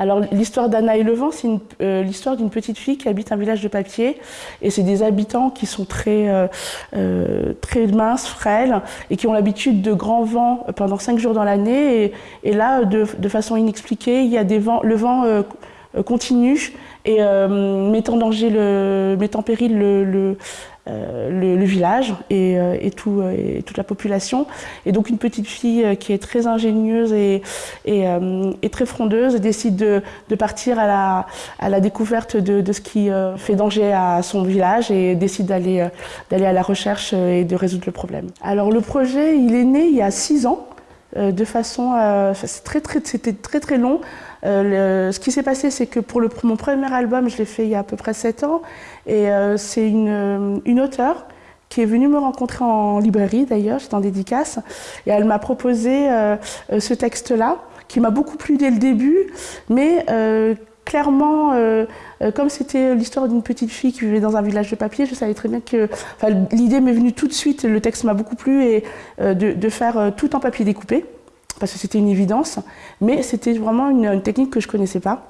Alors l'histoire d'Anna et le vent, c'est euh, l'histoire d'une petite fille qui habite un village de papier. Et c'est des habitants qui sont très, euh, euh, minces, frêles et qui ont l'habitude de grands vents pendant cinq jours dans l'année. Et, et, là, de, de, façon inexpliquée, il y a des vents, le vent continue et met en danger, le, en péril le, le, euh, village et, euh, et, tout, euh, et, toute la population. Et donc une petite fille qui est très ingénieuse et, et très frondeuse décide de, de, partir à la, à la découverte de, de, ce qui fait danger à son village et décide d'aller à la recherche et de résoudre le problème. Alors le projet, il est né il y a six ans. De façon, très, très, c'était très très long. Euh, ce qui s'est passé, c'est que pour mon premier album, je l'ai fait il y a à peu près 7 ans, et euh, c'est une, euh, une auteure qui est venue me rencontrer en librairie d'ailleurs, j'étais en dédicace, et elle m'a proposé ce texte-là, qui m'a beaucoup plu dès le début, mais clairement, euh, comme c'était l'histoire d'une petite fille qui vivait dans un village de papier, je savais très bien que l'idée m'est venue tout de suite, le texte m'a beaucoup plu, et euh, de, faire tout en papier découpé parce que c'était une évidence, mais c'était vraiment une, technique que je ne connaissais pas.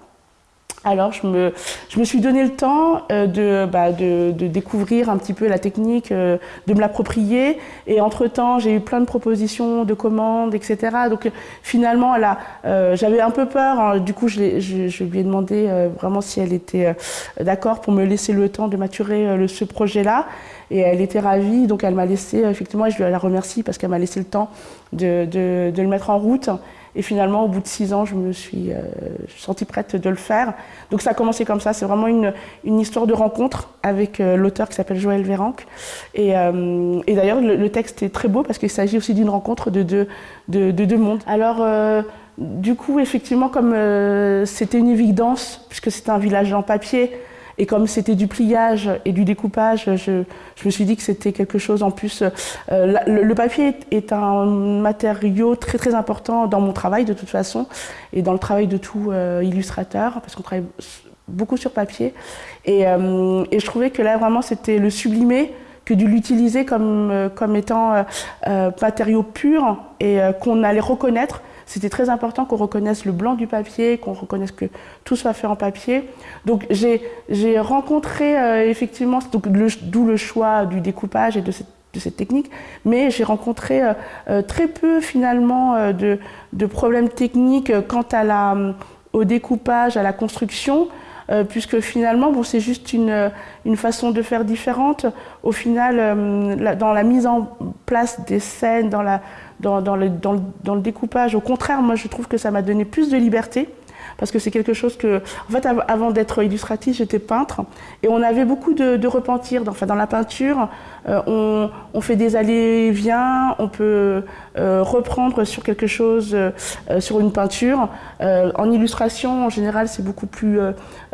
Alors je me, je me suis donné le temps euh, de, bah, de, de, découvrir un petit peu la technique, euh, de me l'approprier. Et entre-temps, j'ai eu plein de propositions, de commandes, etc. Donc finalement, euh, j'avais un peu peur. Hein. Du coup, je, lui ai demandé vraiment si elle était d'accord pour me laisser le temps de maturer ce projet-là. Et elle était ravie, donc elle m'a laissé, effectivement, et je la remercie parce qu'elle m'a laissé le temps de, de le mettre en route. Et finalement, au bout de six ans, je me suis euh, sentie prête de le faire. Donc ça a commencé comme ça. C'est vraiment une, histoire de rencontre avec euh, l'auteur qui s'appelle Joël Véranque. Et, euh, et d'ailleurs, le, texte est très beau parce qu'il s'agit aussi d'une rencontre de deux, de, de deux mondes. Alors, du coup, effectivement, comme c'était une évidence, puisque c'était un village en papier, et comme c'était du pliage et du découpage, je, me suis dit que c'était quelque chose en plus. Euh, le, papier est, un matériau très très important dans mon travail de toute façon et dans le travail de tout euh, illustrateur parce qu'on travaille beaucoup sur papier. Et, euh, et, je trouvais que là vraiment c'était le sublimer que de l'utiliser comme, comme étant matériau pur et qu'on allait reconnaître c'était très important qu'on reconnaisse le blanc du papier, qu'on reconnaisse que tout soit fait en papier. Donc j'ai rencontré euh, effectivement, d'où le, le choix du découpage et de cette, technique, mais j'ai rencontré euh, euh, très peu finalement de, de, problèmes techniques quant à la, au découpage, à la construction. Euh, puisque finalement, c'est juste une, une, façon de faire différente. Au final, euh, dans la mise en place des scènes, dans, le, dans le découpage. Au contraire, moi, je trouve que ça m'a donné plus de liberté parce que c'est quelque chose que, en fait, avant d'être illustratrice, j'étais peintre, et on avait beaucoup de, repentir. Enfin, dans la peinture, euh, on, fait des allées-et-viens, on peut euh, reprendre sur quelque chose, euh, sur une peinture. En illustration, en général, c'est beaucoup plus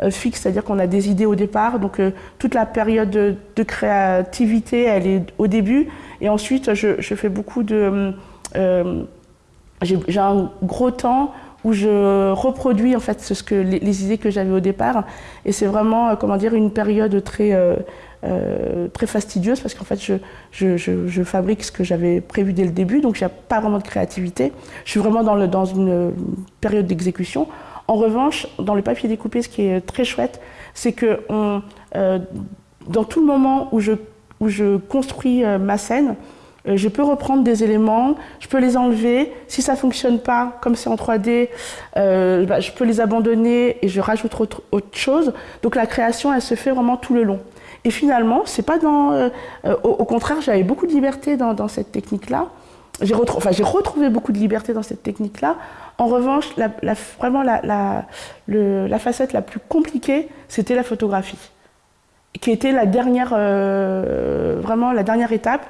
fixe, c'est-à-dire qu'on a des idées au départ, donc toute la période de, créativité, elle est au début, et ensuite, je, fais beaucoup de j'ai un gros temps où je reproduis en fait ce que les, idées que j'avais au départ. Et c'est vraiment euh, comment dire une période très euh, euh, très fastidieuse parce qu'en fait je, je, je, je, fabrique ce que j'avais prévu dès le début. Donc n'y a pas vraiment de créativité. Je suis vraiment dans, le, dans une période d'exécution. En revanche dans le papier découpé ce qui est très chouette c'est que dans tout le moment où je, où je construis ma scène je peux reprendre des éléments, je peux les enlever. Si ça ne fonctionne pas, comme c'est en 3D, euh, bah, je peux les abandonner et je rajoute autre, chose. Donc la création, elle se fait vraiment tout le long. Et finalement, c'est pas dans. Euh, au, contraire, j'avais beaucoup de liberté dans, cette technique-là. J'ai retrouvé beaucoup de liberté dans cette technique-là. En revanche, vraiment la, facette la plus compliquée, c'était la photographie, qui était la dernière, euh, vraiment la dernière étape.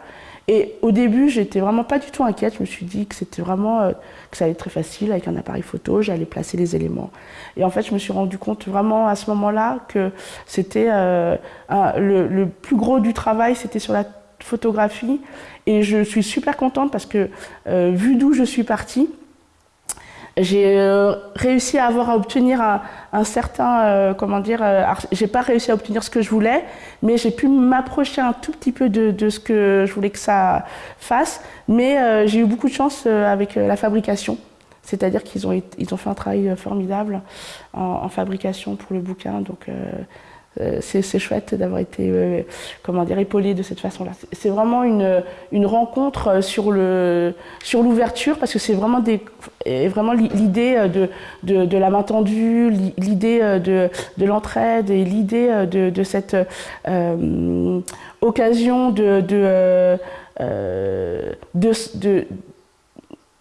Et au début, j'étais vraiment pas du tout inquiète. Je me suis dit que c'était vraiment euh, que ça allait être très facile avec un appareil photo. J'allais placer les éléments. Et en fait, je me suis rendu compte vraiment à ce moment-là que c'était euh, le, plus gros du travail, c'était sur la photographie. Et je suis super contente parce que euh, vu d'où je suis partie, j'ai euh, réussi à avoir à obtenir un, un certain, euh, comment dire, euh, j'ai pas réussi à obtenir ce que je voulais, mais j'ai pu m'approcher un tout petit peu de, de, ce que je voulais que ça fasse. Mais euh, j'ai eu beaucoup de chance euh, avec la fabrication. C'est-à-dire qu'ils ont, ils ont fait un travail formidable en, fabrication pour le bouquin. Donc, euh, c'est chouette d'avoir été euh, comment dire, épaulé de cette façon-là. C'est vraiment une, rencontre sur l'ouverture parce que c'est vraiment, l'idée de, la main tendue, l'idée de, de l'entraide et l'idée de, cette euh, occasion de, de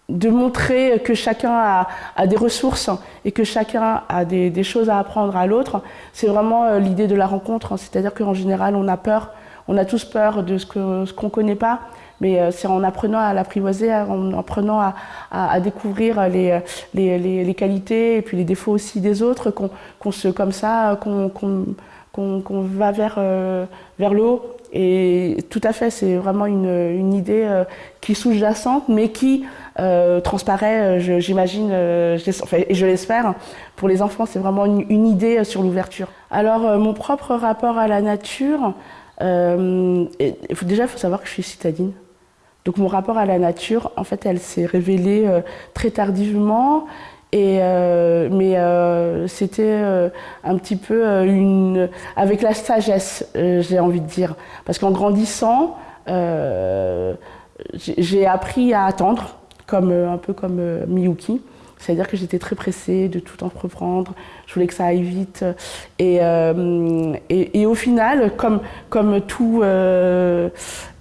de montrer que chacun a, des ressources et que chacun a des, choses à apprendre à l'autre, c'est vraiment euh, l'idée de la rencontre. C'est-à-dire qu'en général, on a peur, on a tous peur de ce qu'on ce qu'on ne connaît pas, mais euh, c'est en apprenant à l'apprivoiser, en apprenant à, découvrir les, les, qualités et puis les défauts aussi des autres qu'on se, comme ça, qu'on va vers, euh, vers le haut. Et tout à fait, c'est vraiment une, une idée qui est sous-jacente, mais qui euh, transparaît, euh, j'imagine, euh, et je l'espère. Pour les enfants, c'est vraiment une, idée sur l'ouverture. Alors, mon propre rapport à la nature, déjà, il faut savoir que je suis citadine. Donc mon rapport à la nature, en fait, elle s'est révélée très tardivement. Et mais c'était un petit peu une avec la sagesse, j'ai envie de dire, parce qu'en grandissant, j'ai appris à attendre comme, euh, un peu comme euh, Miyuki. C'est-à-dire que j'étais très pressée de tout entreprendre, je voulais que ça aille vite. Et, euh, et, au final, comme, comme, tout, bah,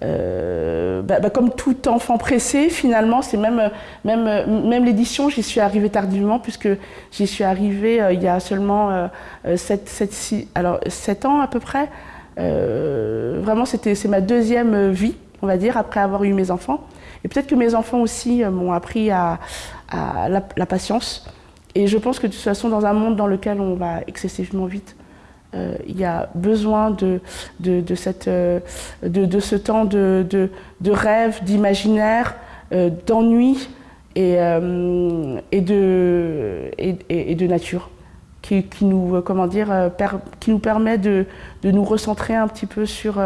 bah, comme tout enfant pressé, finalement, c'est même, même, même l'édition, j'y suis arrivée tardivement, puisque j'y suis arrivée il y a seulement 7, 7, 6, alors, 7 ans à peu près. vraiment, c'est ma deuxième vie, on va dire, après avoir eu mes enfants. Et peut-être que mes enfants aussi euh, m'ont appris à, la, patience. Et je pense que de toute façon, dans un monde dans lequel on va excessivement vite, euh, il y a besoin de, cette, euh, de, ce temps de, de rêve, d'imaginaire, d'ennui et, de, nature. Qui, nous, comment dire, qui nous permet de, nous recentrer un petit peu sur,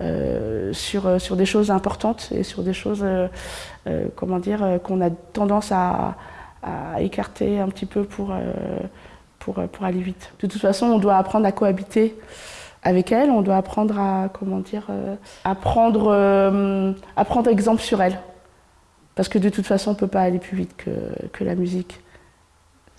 euh, sur, euh, sur des choses importantes et sur des choses euh, comment dire, qu'on a tendance à, écarter un petit peu pour, pour, pour, aller vite. De toute façon, on doit apprendre à cohabiter avec elle, on doit apprendre à, comment dire, prendre exemple sur elle. Parce que de toute façon, on ne peut pas aller plus vite que, que la musique.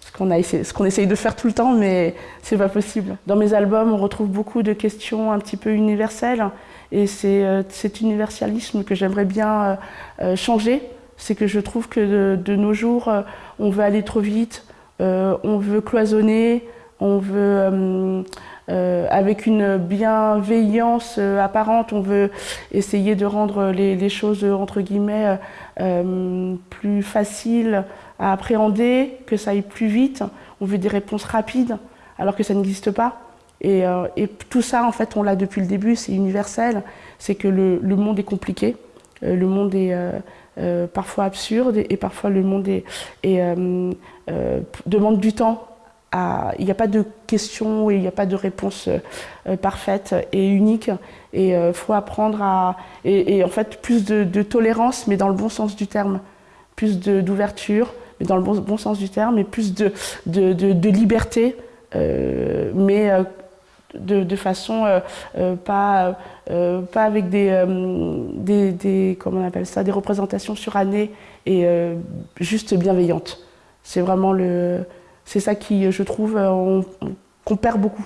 Ce qu'on essaye de faire tout le temps, mais c'est pas possible. Dans mes albums, on retrouve beaucoup de questions un petit peu universelles. Et c'est euh, cet universalisme que j'aimerais bien euh, euh, changer. C'est que je trouve que de, nos jours, on veut aller trop vite, on veut cloisonner, on veut, avec une bienveillance apparente, on veut essayer de rendre les choses, entre guillemets, plus faciles à appréhender, que ça aille plus vite. On veut des réponses rapides, alors que ça n'existe pas. Euh, et, tout ça, en fait, on l'a depuis le début, c'est universel. C'est que le, monde est compliqué, euh, le monde est euh, parfois absurde et, parfois le monde est, demande du temps. il n'y a pas de questions et il n'y a pas de réponse parfaite et unique. Et il faut apprendre à... Et, en fait, plus de, tolérance, mais dans le bon sens du terme. Plus d'ouverture, dans le bon, sens du terme, et plus de, liberté. mais de, façon euh, euh, pas, euh, pas avec des, des, comment on appelle ça, des représentations surannées et juste bienveillantes. C'est vraiment le, c'est ça qui, je trouve, qu'on perd beaucoup.